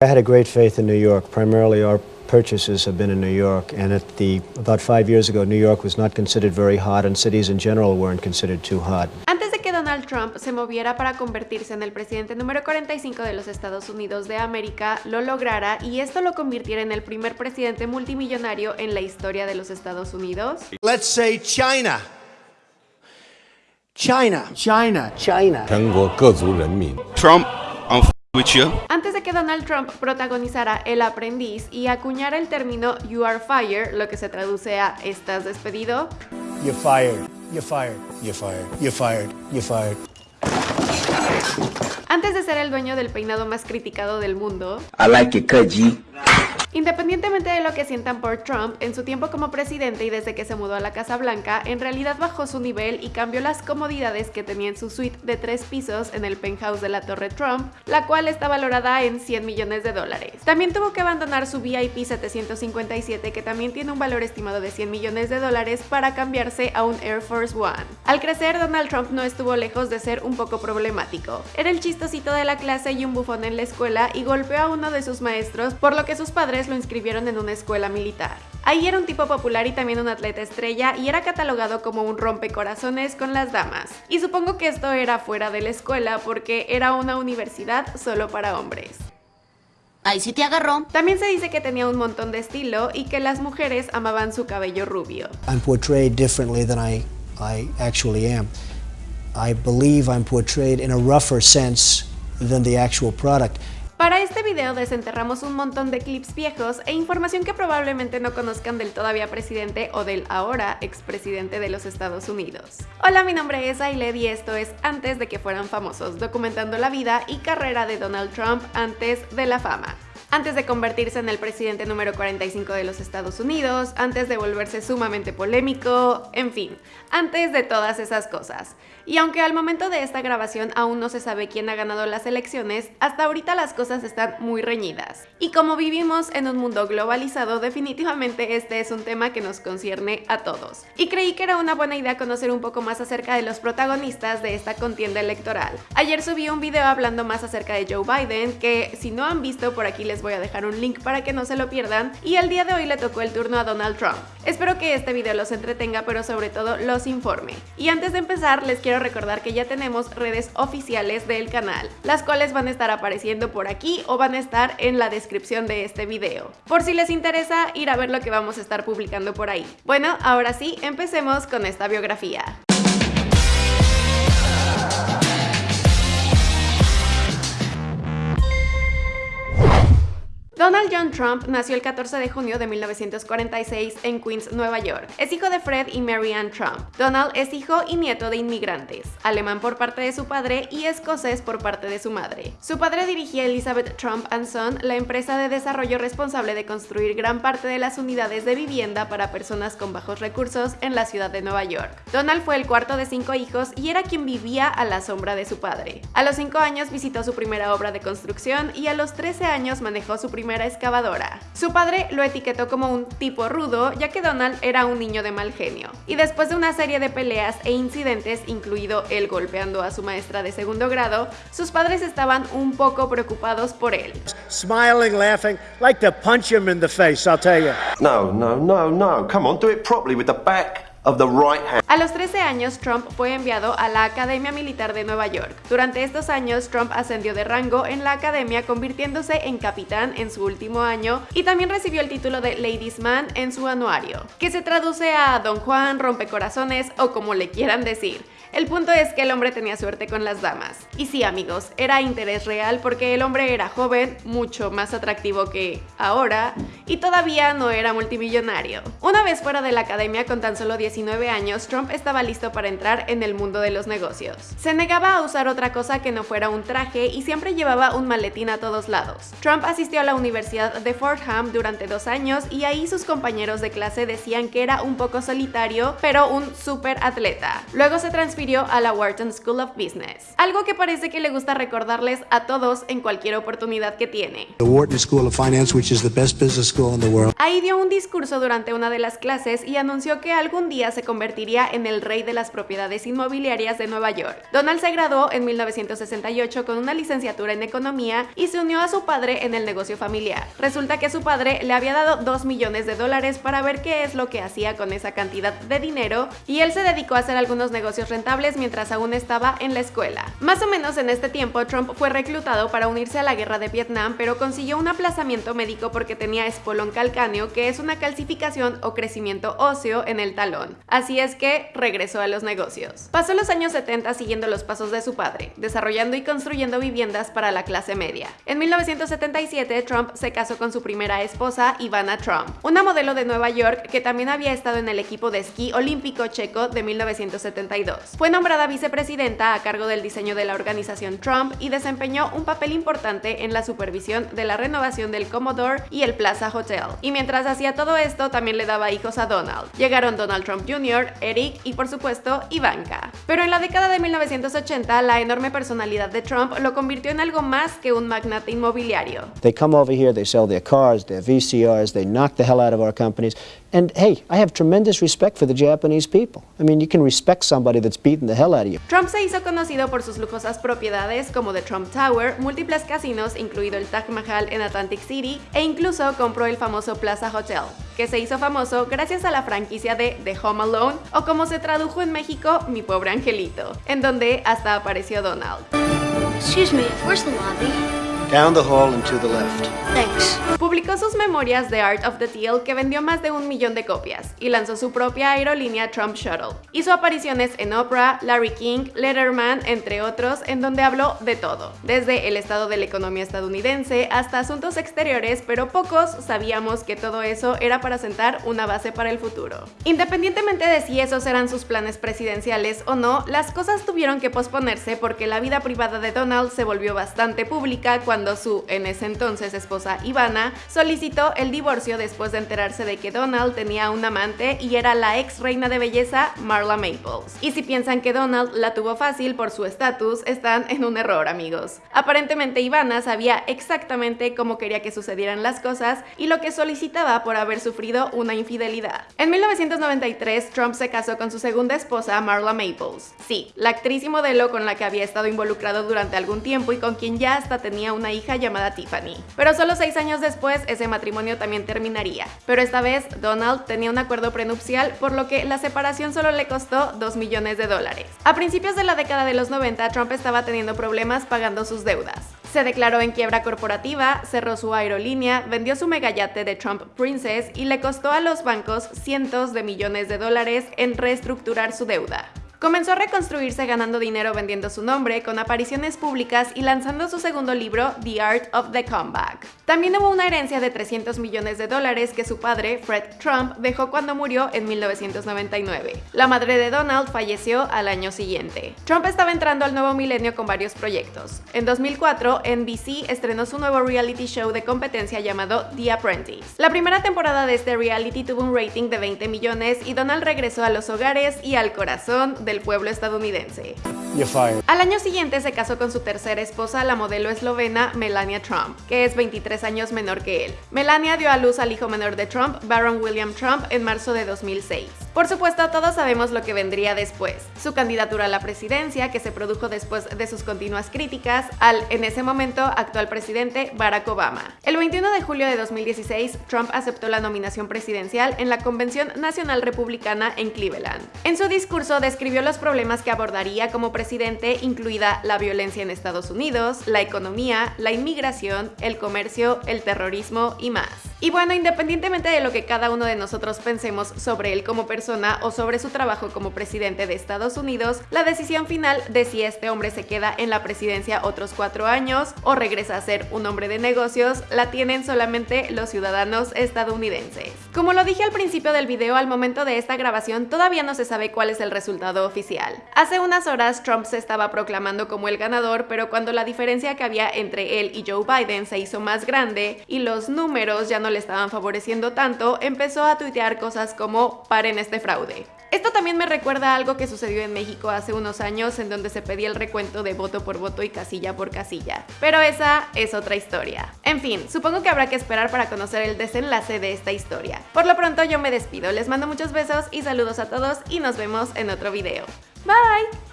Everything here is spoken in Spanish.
I had a great faith in New York. Primarily our purchases have been in New York and at the about five years ago New York was not considered very hot and cities in general weren't considered too hot. Antes de que Donald Trump se moviera para convertirse en el presidente número 45 de los Estados Unidos de América, lo lograra y esto lo convirtiera en el primer presidente multimillonario en la historia de los Estados Unidos. Let's say China. China. China. China. China. Trump with you. Antes de que Donald Trump protagonizara El aprendiz y acuñara el término You are fired, lo que se traduce a estás despedido, You're fired. You're fired. You're fired. You're fired. You're fired. antes de ser el dueño del peinado más criticado del mundo, I like it cut, G. Independientemente de lo que sientan por Trump, en su tiempo como presidente y desde que se mudó a la Casa Blanca, en realidad bajó su nivel y cambió las comodidades que tenía en su suite de tres pisos en el penthouse de la Torre Trump, la cual está valorada en 100 millones de dólares. También tuvo que abandonar su VIP 757, que también tiene un valor estimado de 100 millones de dólares, para cambiarse a un Air Force One. Al crecer, Donald Trump no estuvo lejos de ser un poco problemático. Era el chistosito de la clase y un bufón en la escuela y golpeó a uno de sus maestros, por lo que sus padres lo inscribieron en una escuela militar. Ahí era un tipo popular y también un atleta estrella y era catalogado como un rompecorazones con las damas. Y supongo que esto era fuera de la escuela porque era una universidad solo para hombres. Ahí sí te agarró. También se dice que tenía un montón de estilo y que las mujeres amaban su cabello rubio. I'm portrayed differently than I, I actually am. I believe I'm portrayed in a rougher sense than the actual product. Para este video desenterramos un montón de clips viejos e información que probablemente no conozcan del todavía presidente o del ahora expresidente de los Estados Unidos. Hola, mi nombre es Ailed y esto es Antes de que fueran famosos, documentando la vida y carrera de Donald Trump antes de la fama. Antes de convertirse en el presidente número 45 de los Estados Unidos, antes de volverse sumamente polémico, en fin, antes de todas esas cosas. Y aunque al momento de esta grabación aún no se sabe quién ha ganado las elecciones, hasta ahorita las cosas están muy reñidas. Y como vivimos en un mundo globalizado, definitivamente este es un tema que nos concierne a todos. Y creí que era una buena idea conocer un poco más acerca de los protagonistas de esta contienda electoral. Ayer subí un video hablando más acerca de Joe Biden, que si no han visto por aquí les voy a dejar un link para que no se lo pierdan, y el día de hoy le tocó el turno a Donald Trump. Espero que este video los entretenga, pero sobre todo los informe. Y antes de empezar, les quiero recordar que ya tenemos redes oficiales del canal, las cuales van a estar apareciendo por aquí o van a estar en la descripción de este video, por si les interesa ir a ver lo que vamos a estar publicando por ahí. Bueno, ahora sí, empecemos con esta biografía. Donald John Trump nació el 14 de junio de 1946 en Queens, Nueva York. Es hijo de Fred y Mary Ann Trump. Donald es hijo y nieto de inmigrantes, alemán por parte de su padre y escocés por parte de su madre. Su padre dirigía Elizabeth Trump Son, la empresa de desarrollo responsable de construir gran parte de las unidades de vivienda para personas con bajos recursos en la ciudad de Nueva York. Donald fue el cuarto de cinco hijos y era quien vivía a la sombra de su padre. A los 5 años visitó su primera obra de construcción y a los 13 años manejó su primera excavadora. Su padre lo etiquetó como un tipo rudo, ya que Donald era un niño de mal genio. Y después de una serie de peleas e incidentes, incluido él golpeando a su maestra de segundo grado, sus padres estaban un poco preocupados por él. Smiling, laughing, like to punch him in the face, I'll tell you. No, no, no, no. Come on, do it properly with the back A los 13 años, Trump fue enviado a la Academia Militar de Nueva York. Durante estos años, Trump ascendió de rango en la academia, convirtiéndose en capitán en su último año y también recibió el título de Ladies Man en su anuario, que se traduce a Don Juan, Rompecorazones o como le quieran decir. El punto es que el hombre tenía suerte con las damas. Y sí, amigos, era interés real porque el hombre era joven, mucho más atractivo que ahora, y todavía no era multimillonario. Una vez fuera de la academia con tan solo 19 años, Trump estaba listo para entrar en el mundo de los negocios. Se negaba a usar otra cosa que no fuera un traje y siempre llevaba un maletín a todos lados. Trump asistió a la Universidad de Fordham durante dos años y ahí sus compañeros de clase decían que era un poco solitario, pero un súper atleta. Luego se transfirió transfirió a la Wharton School of Business, algo que parece que le gusta recordarles a todos en cualquier oportunidad que tiene. The Wharton School of Finance, which is the best business school in the world. Ahí dio un discurso durante una de las clases y anunció que algún día se convertiría en el rey de las propiedades inmobiliarias de Nueva York. Donald se graduó en 1968 con una licenciatura en economía y se unió a su padre en el negocio familiar. Resulta que su padre le había dado 2 millones de dólares para ver qué es lo que hacía con esa cantidad de dinero y él se dedicó a hacer algunos negocios rentables mientras aún estaba en la escuela. Más o menos en este tiempo Trump fue reclutado para unirse a la guerra de Vietnam pero consiguió un aplazamiento médico porque tenía espolón calcáneo que es una calcificación o crecimiento óseo en el talón. Así es que regresó a los negocios. Pasó los años 70 siguiendo los pasos de su padre, desarrollando y construyendo viviendas para la clase media. En 1977 Trump se casó con su primera esposa Ivana Trump, una modelo de Nueva York que también había estado en el equipo de esquí olímpico checo de 1972. Fue nombrada vicepresidenta a cargo del diseño de la organización Trump y desempeñó un papel importante en la supervisión de la renovación del Commodore y el Plaza Hotel. Y mientras hacía todo esto, también le daba hijos a Donald. Llegaron Donald Trump Jr., Eric y por supuesto Ivanka. Pero en la década de 1980, la enorme personalidad de Trump lo convirtió en algo más que un magnate inmobiliario. They come over here, they sell their cars, their VCRs, they knock the hell out of our companies. And hey, I have tremendous respect for the Japanese people. I mean, you can respect somebody that's beating the hell out of you. Trump se hizo conocido por sus lujosas propiedades como The Trump Tower, múltiples casinos, incluido el Taj Mahal en Atlantic City, e incluso compró el famoso Plaza Hotel, que se hizo famoso gracias a la franquicia de The Home Alone, o como se tradujo en México, Mi Pobre Angelito, en donde hasta apareció Donald. Excuse me, where's the lobby? Down the hall and to the left. Thanks. Publicó sus memorias The Art of the Deal que vendió más de un millón de copias y lanzó su propia aerolínea Trump Shuttle. Hizo apariciones en Oprah, Larry King, Letterman, entre otros, en donde habló de todo, desde el estado de la economía estadounidense hasta asuntos exteriores, pero pocos sabíamos que todo eso era para sentar una base para el futuro. Independientemente de si esos eran sus planes presidenciales o no, las cosas tuvieron que posponerse porque la vida privada de Donald se volvió bastante pública cuando su, en ese entonces, esposa Ivana solicitó el divorcio después de enterarse de que Donald tenía un amante y era la ex reina de belleza Marla Maples. Y si piensan que Donald la tuvo fácil por su estatus, están en un error, amigos. Aparentemente Ivana sabía exactamente cómo quería que sucedieran las cosas y lo que solicitaba por haber sufrido una infidelidad. En 1993, Trump se casó con su segunda esposa, Marla Maples. Sí, la actriz y modelo con la que había estado involucrado durante algún tiempo y con quien ya hasta tenía una hija llamada Tiffany. Pero solo seis años después, ese matrimonio también terminaría. Pero esta vez, Donald tenía un acuerdo prenupcial, por lo que la separación solo le costó 2 millones de dólares. A principios de la década de los 90, Trump estaba teniendo problemas pagando sus deudas. Se declaró en quiebra corporativa, cerró su aerolínea, vendió su megayate de Trump Princess y le costó a los bancos cientos de millones de dólares en reestructurar su deuda. Comenzó a reconstruirse ganando dinero vendiendo su nombre, con apariciones públicas y lanzando su segundo libro, The Art of the Comeback. También hubo una herencia de 300 millones de dólares que su padre, Fred Trump, dejó cuando murió en 1999. La madre de Donald falleció al año siguiente. Trump estaba entrando al nuevo milenio con varios proyectos. En 2004, NBC estrenó su nuevo reality show de competencia llamado The Apprentice. La primera temporada de este reality tuvo un rating de 20 millones y Donald regresó a los hogares y al corazón del pueblo estadounidense. Al año siguiente se casó con su tercera esposa, la modelo eslovena Melania Trump, que es 23 años menor que él. Melania dio a luz al hijo menor de Trump, Baron William Trump, en marzo de 2006. Por supuesto, todos sabemos lo que vendría después. Su candidatura a la presidencia, que se produjo después de sus continuas críticas al, en ese momento, actual presidente Barack Obama. El 21 de julio de 2016, Trump aceptó la nominación presidencial en la Convención Nacional Republicana en Cleveland. En su discurso describió los problemas que abordaría como presidente, incluida la violencia en Estados Unidos, la economía, la inmigración, el comercio, el terrorismo y más. Y bueno, independientemente de lo que cada uno de nosotros pensemos sobre él como persona o sobre su trabajo como presidente de Estados Unidos, la decisión final de si este hombre se queda en la presidencia otros cuatro años o regresa a ser un hombre de negocios, la tienen solamente los ciudadanos estadounidenses. Como lo dije al principio del video, al momento de esta grabación todavía no se sabe cuál es el resultado oficial. Hace unas horas Trump se estaba proclamando como el ganador, pero cuando la diferencia que había entre él y Joe Biden se hizo más grande y los números ya no le estaban favoreciendo tanto, empezó a tuitear cosas como paren este fraude. Esto también me recuerda a algo que sucedió en México hace unos años en donde se pedía el recuento de voto por voto y casilla por casilla. Pero esa es otra historia. En fin, supongo que habrá que esperar para conocer el desenlace de esta historia. Por lo pronto yo me despido, les mando muchos besos y saludos a todos y nos vemos en otro video. Bye!